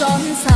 装傻